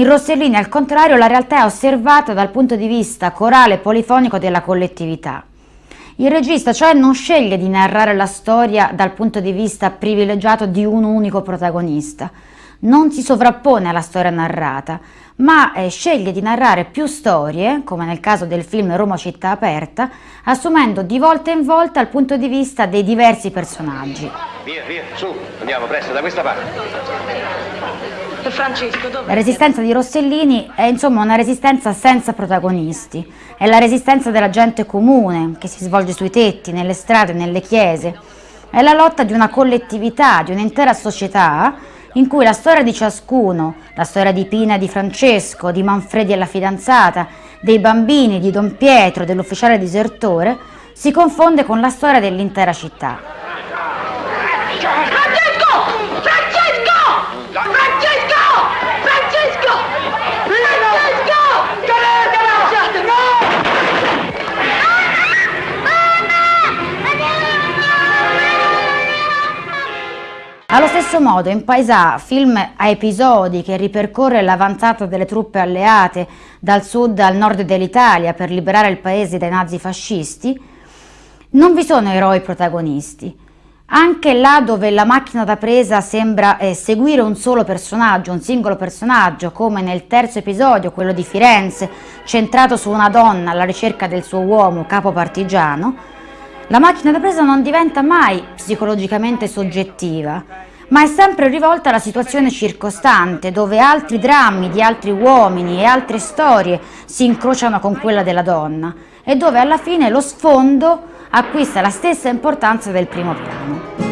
In Rossellini, al contrario, la realtà è osservata dal punto di vista corale e polifonico della collettività. Il regista cioè non sceglie di narrare la storia dal punto di vista privilegiato di un unico protagonista, non si sovrappone alla storia narrata, ma eh, sceglie di narrare più storie, come nel caso del film Roma città aperta, assumendo di volta in volta il punto di vista dei diversi personaggi. Via, via, su, andiamo presto da questa parte. La resistenza di Rossellini è insomma una resistenza senza protagonisti, è la resistenza della gente comune che si svolge sui tetti, nelle strade, nelle chiese, è la lotta di una collettività, di un'intera società in cui la storia di ciascuno, la storia di Pina e di Francesco, di Manfredi e la fidanzata, dei bambini, di Don Pietro, dell'ufficiale disertore, si confonde con la storia dell'intera città. Allo stesso modo in Paesà, film a episodi che ripercorre l'avanzata delle truppe alleate dal sud al nord dell'Italia per liberare il paese dai nazifascisti, non vi sono eroi protagonisti. Anche là dove la macchina da presa sembra eh, seguire un solo personaggio, un singolo personaggio, come nel terzo episodio, quello di Firenze, centrato su una donna alla ricerca del suo uomo, capo partigiano, la macchina da presa non diventa mai psicologicamente soggettiva, ma è sempre rivolta alla situazione circostante, dove altri drammi di altri uomini e altre storie si incrociano con quella della donna e dove alla fine lo sfondo acquista la stessa importanza del primo piano.